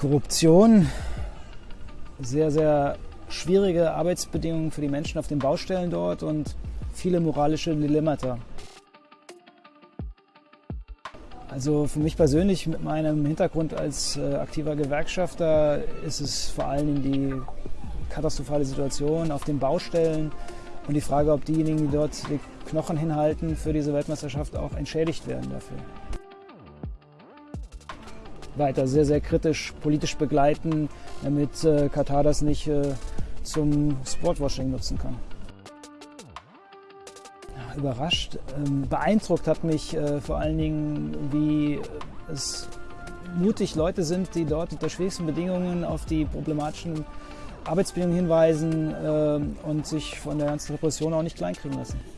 Korruption, sehr, sehr schwierige Arbeitsbedingungen für die Menschen auf den Baustellen dort und viele moralische Dilemmata. Also für mich persönlich mit meinem Hintergrund als äh, aktiver Gewerkschafter ist es vor allem die katastrophale Situation auf den Baustellen und die Frage, ob diejenigen, die dort die Knochen hinhalten für diese Weltmeisterschaft, auch entschädigt werden dafür. Weiter sehr, sehr kritisch politisch begleiten, damit äh, Katar das nicht äh, zum Sportwashing nutzen kann überrascht. Ähm, beeindruckt hat mich äh, vor allen Dingen, wie es mutig Leute sind, die dort unter schwierigsten Bedingungen auf die problematischen Arbeitsbedingungen hinweisen äh, und sich von der ganzen Repression auch nicht kleinkriegen lassen.